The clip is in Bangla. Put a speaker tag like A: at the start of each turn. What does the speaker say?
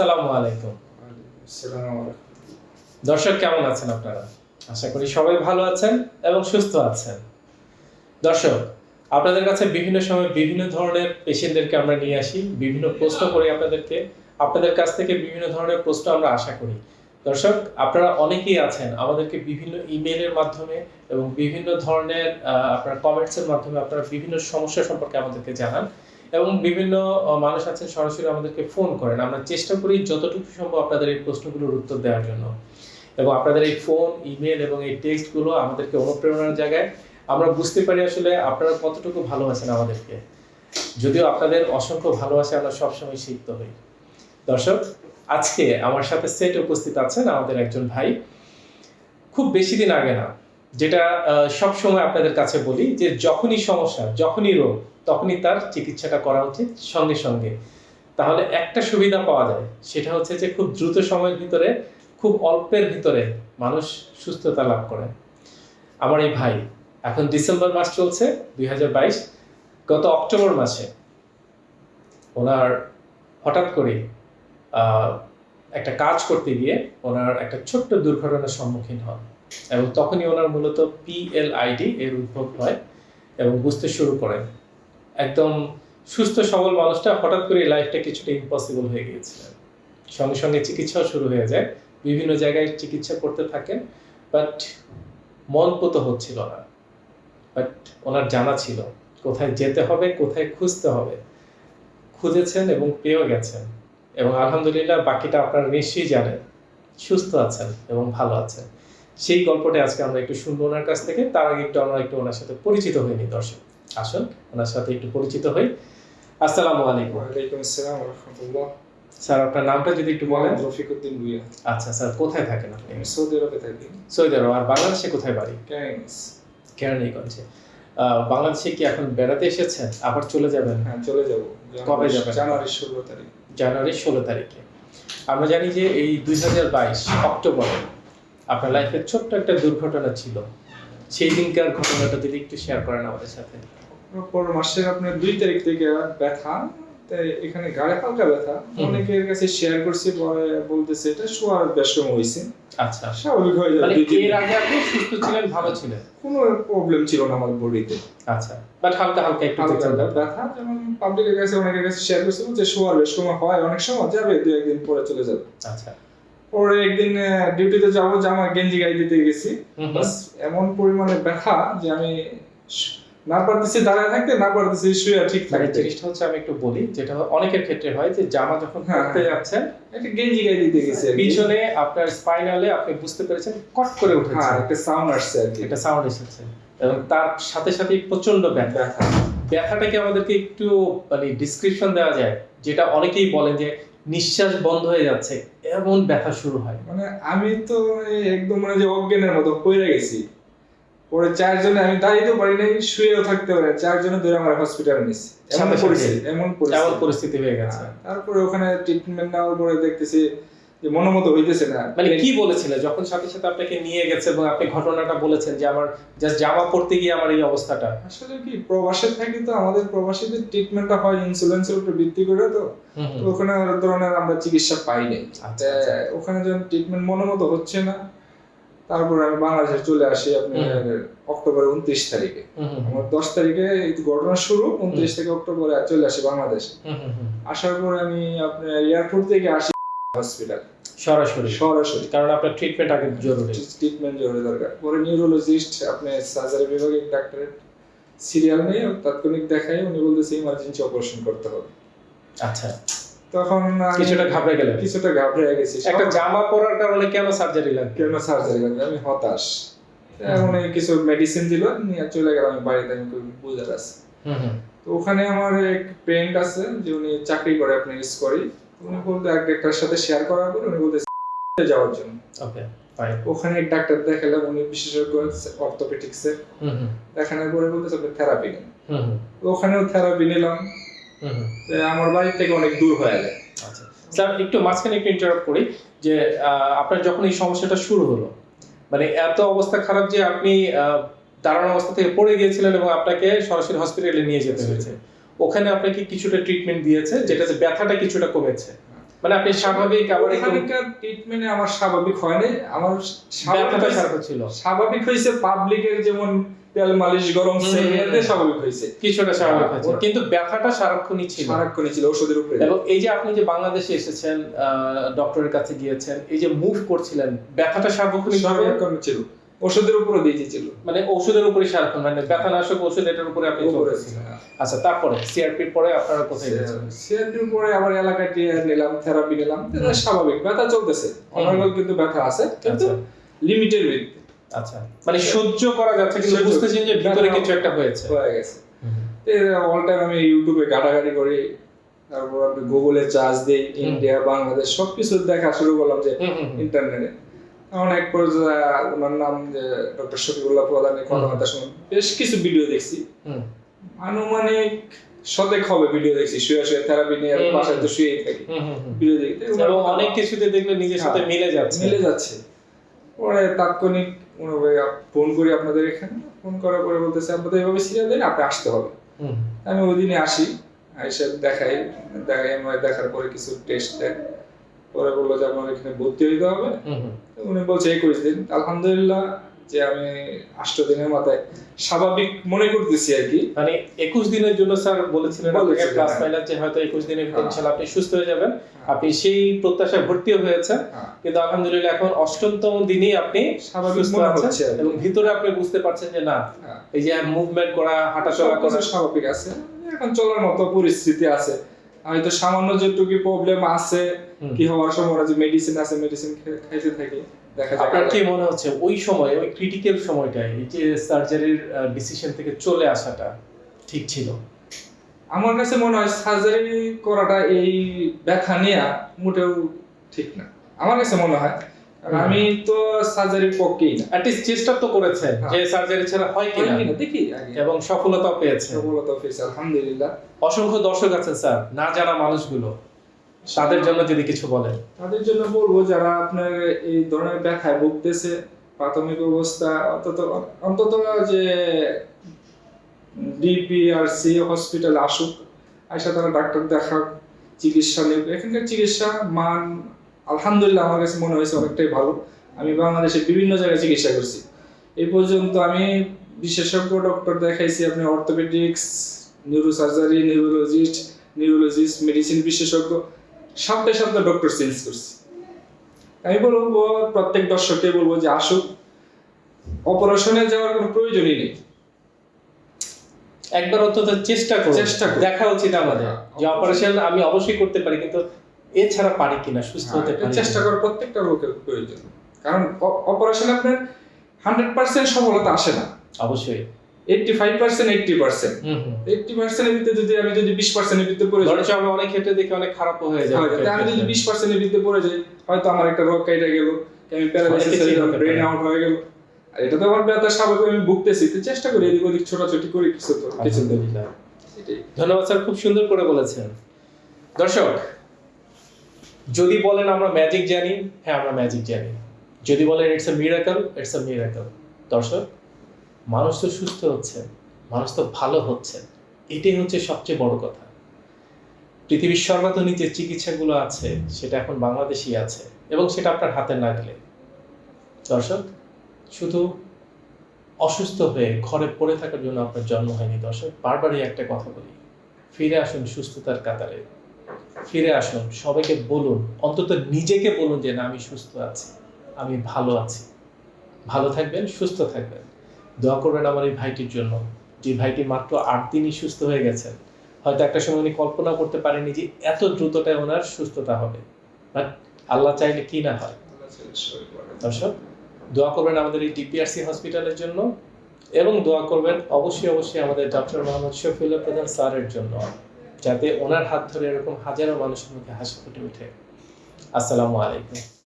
A: আসসালামু আলাইকুম। দর্শক, কেমন আছেন আপনারা? আশা করি সবাই ভালো আছেন এবং সুস্থ আছেন। দর্শক, আপনাদের কাছে বিভিন্ন সময় বিভিন্ন ধরনের পেশেন্টদেরকে আমরা নিয়ে আসি, বিভিন্ন প্রশ্ন করি আপনাদেরকে। আপনাদের কাছ থেকে বিভিন্ন ধরনের প্রশ্ন আমরা আশা করি। দর্শক, আপনারা অনেকেই আছেন, আমাদেরকে বিভিন্ন ইমেলের মাধ্যমে এবং বিভিন্ন ধরনের আপনার কমেন্টসের মাধ্যমে আপনারা বিভিন্ন সমস্যা সম্পর্কে আমাদেরকে জানান। এবং বিভিন্ন মানুষ আছেন সরাসরি আমাদেরকে ফোন করেন। আমরা চেষ্টা করি যতটুকু সম্ভব আপনাদের এই প্রশ্নগুলোর উত্তর দেওয়ার জন্য। এবং আপনাদের এই ফোন ইমেল এবং এই টেক্সটগুলো আমাদেরকে অনুপ্রেরণার জায়গায় আমরা বুঝতে পারি আসলে আপনারা কতটুকু ভালোবাসেন আমাদেরকে। যদিও আপনাদের অসংখ্য ভালোবাসা আমরা সবসময় শিখত হই। দর্শক, আজকে আমার সাথে সেট উপস্থিত আছেন আমাদের একজন ভাই। খুব বেশি দিন আগে না যেটা সব সময় আপনাদের কাছে বলি যে যখনই সমস্যা, যখনই রোগ, তখনই তার চিকিৎসাটা করা উচিত সঙ্গে সঙ্গে। তাহলে একটা সুবিধা পাওয়া যায়, সেটা হচ্ছে যে খুব দ্রুত সময়ের ভিতরে, খুব অল্পের ভিতরে মানুষ সুস্থতা লাভ করে। আমার এই ভাই, এখন ডিসেম্বর মাস চলছে, দুই হাজার বাইশ, গত অক্টোবর মাসে ওনার হঠাৎ করে একটা কাজ করতে গিয়ে ওনার একটা ছোট্ট দুর্ঘটনার সম্মুখীন হন। এবং তখনই ওনার মূলত পিএলআইডি এর উদ্ভব হয় এবং বুঝতে শুরু করেন। একদম সুস্থ, সবল মানুষটা হঠাৎ করে লাইফটা কিছুটা ইম্পসিবল হয়ে গিয়েছিলেন সঙ্গে সঙ্গে চিকিৎসাও শুরু হয়ে যায়। বিভিন্ন জায়গায় চিকিৎসা করতে থাকেন বাট মন পুত হচ্ছিল না। বাট ওনার জানা ছিল, কোথায় যেতে হবে, কোথায় খুঁজতে হবে। খুঁজেছেন এবং পেয়েও গেছেন। এবং আলহামদুলিল্লাহ বাকিটা আপনারা নিশ্চয়ই জানেন। সুস্থ আছেন এবং ভালো আছেন। সেই গল্পটা আজকে আমরা একটু শুনব ওনার কাছ থেকে। তার আগে একটু আমরা একটু ওনার সাথে পরিচিত হইনি দর্শক। আসুন ওনার সাথে একটু পরিচিত হই। আসসালামু আলাইকুম।
B: ওয়ালাইকুম আসসালাম রহমতুল্লাহ।
A: স্যার আপনার নামটা যদি একটু বলেন।
B: রফিকুদ্দিন ভুইয়া।
A: আচ্ছা স্যার কোথায় থাকেন আপনি?
B: সৌদি আরবে থাকি।
A: সৌদি আরব আর বাংলাদেশে কোথায় বাড়ি? কেরানীগঞ্জে আহ, বাংলাদেশে কি এখন বেড়াতে এসেছেন? আবার চলে যাবেন?
B: হ্যাঁ চলে যাব।
A: কবে যাবেন?
B: জানুয়ারি ষোলো তারিখ।
A: জানুয়ারির ষোলো তারিখে। আমরা জানি যে এই দুই হাজার বাইশ অক্টোবরে আপনার লাইফে ছোট্ট একটা দুর্ঘটনা ছিল। সেই দিনকার ঘটনাটা যদি একটু শেয়ার করেন আমাদের সাথে।
B: পর মাসের আপনার দুই তারিখ থেকে ব্যথা তাই এখানে গাড়ে হালকা ব্যথা। অনেকের কাছে শেয়ার করছি বলতেছে এটা শোয়ার ব্যস্তম হয়েছে
A: আচ্ছা।
B: স্বাভাবিক হয়ে যাবে দুই
A: এর আগে আপনি সুস্থ ছিলেন ভালো ছিলেন?
B: কোনো প্রবলেম ছিল না আমার বডিতে।
A: আচ্ছা। বাট হালকা হালকা একটু
B: হালকা ব্যথা যেমন পাবলিকের কাছে অনেকের কাছে শেয়ার করছিল যে শোয়ার ব্যস্তম হয় অনেক সময় যাবে দু একদিন পরে চলে যাবে।
A: আচ্ছা।
B: পরে একদিন ডিউটিতে যাব জামা গেঞ্জি গায়ে দিতে গেছি। বাস এমন পরিমাণে ব্যথা যে আমি না পারতেছি দাঁড়ায় থাকতে না পারতেছি শুয়ে ঠিক
A: মানে
B: থাকতে।
A: জিনিসটা হচ্ছে আমি একটু বলি যেটা অনেকের ক্ষেত্রে হয় যে জামা যখন
B: হ্যাঁ,
A: পরতে
B: হ্যাঁ।
A: যাচ্ছেন
B: একটা গেঞ্জি গায়ে দিতে গেছি।
A: পিছনে আপনার স্পাইনালে আপনি বুঝতে পেরেছেন কট করে
B: হ্যাঁ
A: উঠেছে
B: একটা সাউন্ড আসছে আর কি।
A: একটা সাউন্ড এসেছে। এবং তার সাথে সাথে প্রচণ্ড ব্যথা।
B: ব্যথা।
A: ব্যথাটাকে আমাদেরকে একটু মানে ডিসক্রিপশন দেওয়া যায় যেটা অনেকেই বলেন যে নিঃশ্বাস বন্ধ হয়ে যাচ্ছে। এমন ব্যথা শুরু হয়
B: মানে আমি তো একদম মানে যে অজ্ঞানের মতো পড়ে গেছি পরে চারজনে আমি দাঁড়িয়েও পারি নাই শুয়েও থাকতে পারি। চারজনে ধরে আমার হসপিটালে নিছি এমন
A: সাথে সাথে?
B: পরিস্থিতি এমন পরিস্থিতি
A: হয়ে গেছে
B: হ্যাঁ, তারপরে ওখানে ট্রিটমেন্ট নেওয়ার পরে দেখতেছি মনোমতো হইতেছে না।
A: মানে কি বলেছিল? যখন সাথে সাথে আপনাকে নিয়ে গেছে এবং আপনি ঘটনাটা বলেছেন যে আমার জাস্ট জামা পড়তে গিয়ে আমার এই অবস্থাটা।
B: আসলে কি প্রবাসে থাকি তো আমাদের প্রবাসীদের ট্রিটমেন্টটা হয় ইন্স্যুরেন্সের উপর ভিত্তি করে তো। তো ওখানে ধরনের আমরা চিকিৎসা পাই নাই।
A: আচ্ছা, আচ্ছা।
B: ওখানে যখন ট্রিটমেন্ট মনোমতো হচ্ছে না তারপরে আমি বাংলাদেশে চলে আসি আপনার অক্টোবর উনত্রিশ তারিখে। আমার দশ তারিখে ঘটনা শুরু উনত্রিশ থেকে অক্টোবরে চলে আসি বাংলাদেশে। আসার পরে আমি আপনার এয়ারপোর্ট থেকে আসি। হসপিটাল।
A: সরাসরি।
B: সরাসরি।
A: কারণ আপনার ট্রিটমেন্ট আগে জরুরি।
B: ট্রিটমেন্ট জরুরি দরকার। পরে নিউরোলজিস্ট আপনি সার্জারি বিভাগের ডাক্তারের সিরিয়াল নিয়ে তাৎক্ষণিক দেখাই উনি বলতেছে ইমার্জেন্সি অপারেশন করতে হবে।
A: আচ্ছা।
B: তখন
A: কিছুটা ঘাবড়ে গেলেন।
B: কিছুটা ঘাবড়ে গেছি।
A: একটা জামা পরার কারণে কেন সার্জারি লাগবে?
B: কেন সার্জারি লাগবে? আমি হতাশ। এখন কিছু মেডিসিন দিল নিয়ে চলে গেলাম আমি বাড়িতে আমি বুঝে আছে তো ওখানে আমার এক ফ্রেন্ড আছে যে উনি চাকরি করে আপনি ইউজ করি উনি বলতে এক সাথে শেয়ার করার পর উনি বলতে যাওয়ার জন্য।
A: ওকে ফাইন
B: ওখানে এক ডাক্তার দেখালাম উনি বিশেষজ্ঞ দেখানোর পরে বলতেছে আপনি থেরাপি নেন। ওখানেও থেরাপি নিলাম। আমার বাড়ি থেকে অনেক দূর হয়ে যায়।
A: আচ্ছা। স্যার একটু মাঝখানে একটু ইন্টারাপ্ট করি যে আপনার যখন এই সমস্যাটা শুরু হলো মানে এত অবস্থা খারাপ যে আপনি দাঁড়ানো অবস্থা থেকে পড়ে গিয়েছিলেন এবং আপনাকে সরাসরি হসপিটালে নিয়ে যেতে হয়েছে। ওখানে আপনাকে কিছুটা ট্রিটমেন্ট দিয়েছে যেটাতে ব্যথাটা কিছুটা কমেছে। মানে আপনি স্বাভাবিক আবার একটু
B: ওখানকার ট্রিটমেন্টে আমার স্বাভাবিক হয় নাই। আমার
A: ব্যথাটা
B: স্বাভাবিক
A: ছিল।
B: স্বাভাবিক হয়েছে পাবলিকের যেমন তেল মালিশ গরম এতে স্বাভাবিক হয়েছে।
A: কিছুটা স্বাভাবিক
B: হ্যাঁ,
A: হয়েছে কিন্তু ব্যথাটা সারাক্ষণই ছিল।
B: সারাক্ষণই ছিল ওষুধের উপরে।
A: এবং এই যে আপনি যে বাংলাদেশে এসেছেন ডক্টরের কাছে গিয়েছেন এই যে মুভ করছিলেন ব্যথাটা সার্বক্ষণিক
B: ছিল। ওষুধের উপরে দিয়ে দিয়েছিল
A: মানে ওষুধের উপরে সারাক্ষণ মানে ব্যথানাশক ওষুধ এটার উপরে আপনি
B: উপরে
A: আচ্ছা তারপরে সিআরপির পরে আপনারা কোথায় গেছেন?
B: সিআরটির পরে আবার এলাকায় নিলাম থেরাপি নিলাম স্বাভাবিক ব্যথা চলতেছে। অনর্গল কিন্তু ব্যথা আছে কিন্তু
A: আচ্ছা।
B: লিমিটের ভিত্তি
A: আচ্ছা। মানে সহ্য করা যাচ্ছে কিন্তু বুঝতেছেন যে ভিতরে কিছু একটা হয়েছে।
B: হয়ে গেছে। অল টাইম আমি ইউটিউবে ঘাটাঘাটি করি তারপর আমি গুগলে চার্জ দিই ইন্ডিয়া বাংলাদেশ সবকিছু দেখা শুরু করলাম যে। ইন্টারনেটে এক পর্যায়ে ওনার নাম যে ডক্টর শফিকুল্লাহ প্রধানের কথাবার্তা শুনে বেশ কিছু ভিডিও দেখছি। আনুমানিক শতেক হবে ভিডিও দেখছি শুয়ে শুয়ে থেরাপি নিয়ে। বাসায় তো শুয়েই থাকি। ভিডিও দেখতে
A: এবং অনেক কিছুতে দেখলে নিজের সাথে
B: হ্যাঁ,
A: মিলে যাচ্ছে।
B: মিলে যাচ্ছে। পরে তাৎক্ষণিক ওনাকে ফোন করি আপনাদের এখানে। ফোন করার পরে বলতেছে আপনাদের এভাবে সিরিয়াল দেন আপনি আসতে হবে। আমি ওই দিনে আসি এসে দেখাই দেখাই আমার দেখার পরে কিছু টেস্ট দেয়। পরে বলল যে আমার এখানে ভর্তি হইতে হবে। উনি বলছে একুশ দিন। আলহামদুলিল্লাহ যে আমি আষ্ট দিনের মাথায় স্বাভাবিক মনে করতেছি আর কি।
A: মানে একুশ দিনের জন্য স্যার বলেছিলেন আপনাকে প্লাস
B: হ্যাঁ।
A: যে হয়তো একুশ দিনের ভিতরে
B: হ্যাঁ।
A: ইনশাল্লাহ আপনি সুস্থ হয়ে যাবেন। আপনি সেই প্রত্যাশায় ভর্তিও হয়েছে
B: হ্যাঁ,
A: কিন্তু আলহামদুলিল্লাহ এখন অষ্টমতম দিনই আপনি
B: স্বাভাবিক মনে হচ্ছে
A: এবং ভিতরে আপনি বুঝতে পারছেন যে না
B: হ্যাঁ।
A: এই যে মুভমেন্ট করা হাঁটাচলা করা।
B: স্বাভাবিক আছে। এখন চলার মতো পরিস্থিতি আছে। হয়তো সামান্য যেটুকু প্রবলেম আছে কি হওয়ার সময় যে মেডিসিন আছে মেডিসিন খাইতে থাকি
A: আপনার কি মনে হচ্ছে ওই সময় ওই ক্রিটিক্যাল সময়টায় এই যে সার্জারির ডিসিশন থেকে চলে আসাটা ঠিক ছিল?
B: আমার কাছে মনে হয় সার্জারি করাটা এই ব্যথা নেওয়া মোটেও ঠিক না। আমার কাছে মনে হয়। আমি তো সার্জারির পক্ষেই না।
A: অ্যাটলিস্ট চেষ্টা তো করেছেন
B: হ্যাঁ।
A: যে সার্জারি ছাড়া হয় কিনা।
B: দেখি
A: এবং সফলতা পেয়েছেন।
B: সফলতা পেয়েছি আলহামদুলিল্লাহ।
A: অসংখ্য দর্শক আছেন স্যার না জানা মানুষগুলো। তাদের জন্য যদি কিছু বলেন।
B: তাদের জন্য বলব যারা আপনার এই ধরনের ব্যথায় ভুগতেছে প্রাথমিক অবস্থা অন্তত অন্তত যে ডিপিআরসি হসপিটাল আসুক আইসা তারা ডাক্তার দেখাক চিকিৎসা নেব এখানকার চিকিৎসা মান আলহামদুলিল্লাহ আমার কাছে মনে হয়েছে অনেকটাই ভালো। আমি বাংলাদেশে বিভিন্ন জায়গায় চিকিৎসা করছি। এই পর্যন্ত আমি বিশেষজ্ঞ ডক্টর দেখাইছি আপনি orthopaedics neurosurgery neurologist neurologist medicine বিশেষজ্ঞ সপ্তাহে সপ্তাহে ডক্টর চেঞ্জ করছি। আমি বলব প্রত্যেক দর্শককে বলব যে আসুক অপারেশনে যাওয়ার কোনো প্রয়োজনই নেই।
A: একবার অন্তত চেষ্টা করুন।
B: চেষ্টা
A: দেখা উচিত আমাদের।
B: হ্যাঁ,
A: যে অপারেশন আমি অবশ্যই করতে পারি কিন্তু এছাড়া পারি কিনা সুস্থ
B: হ্যাঁ,
A: হতে পারি
B: চেষ্টা। করার প্রত্যেকটা লোকের প্রয়োজন। কারণ অপারেশন আপনার হান্ড্রেড পার্সেন্ট সফলতা আসে না।
A: অবশ্যই।
B: Eighty five percent eighty percent eighty পার্সেন্টের ভিতরে যদি আমি যদি বিশ পার্সেন্টের ভিতরে পড়ে যাই
A: ধরেন আমি অনেক ক্ষেত্রে দেখি অনেক খারাপ হয়ে যায়।
B: আমি যদি বিশ পার্সেন্টের ভিতরে পড়ে যাই হয়তো আমার একটা রোগ কেটে গেল আমি প্যারালাইসিস ব্রেন আউট হয়ে গেল। আর এটা তো আমার ব্যথা স্বাভাবিক আমি ভুগতেছি। তো চেষ্টা করি এদিক ওদিক ছোটাছুটি করি কিছু তো কিছু
A: ধন্যবাদ স্যার খুব সুন্দর করে বলেছেন। দর্শক যদি বলেন আমরা ম্যাজিক জানি হ্যাঁ আমরা ম্যাজিক জানি। যদি বলেন it's a miracle it's a miracle দর্শক, মানুষ তো সুস্থ হচ্ছে, মানুষ তো ভালো হচ্ছে। এটাই হচ্ছে সবচেয়ে বড় কথা। পৃথিবীর সর্বাধুনিক যে চিকিৎসাগুলো আছে, সেটা এখন বাংলাদেশই আছে, এবং সেটা আপনার হাতে নাগলে দর্শক, শুধু অসুস্থ হয়ে ঘরে পড়ে থাকার জন্য আপনার জন্ম হয়নি। দর্শক, বারবারই একটা কথা বলি, ফিরে আসুন সুস্থতার কাতারে। ফিরে আসুন, সবাইকে বলুন, অন্তত নিজেকে বলুন যে, না, আমি সুস্থ আছি, আমি ভালো আছি। ভালো থাকবেন, সুস্থ থাকবেন। দোয়া করবেন আমার এই ভাইটির জন্য। যে ভাইটি মাত্র আট দিনই সুস্থ হয়ে গেছেন হয়তো একটা সময় উনি কল্পনা করতে পারেনি যে, এত দ্রুতটায় ওনার সুস্থতা হবে। বাট আল্লাহ চাইলে কি না হয়? দর্শক, দোয়া করবেন আমাদের এই ডিপিআরসি হসপিটালের জন্য এবং দোয়া করবেন অবশ্যই অবশ্যই আমাদের ডক্টর মোহাম্মদ শফিউল্লাহ প্রধান স্যারের জন্য। যাতে ওনার হাত ধরে এরকম হাজারো মানুষের মুখে হাসি ফুটে ওঠে। আসসালামু আলাইকুম।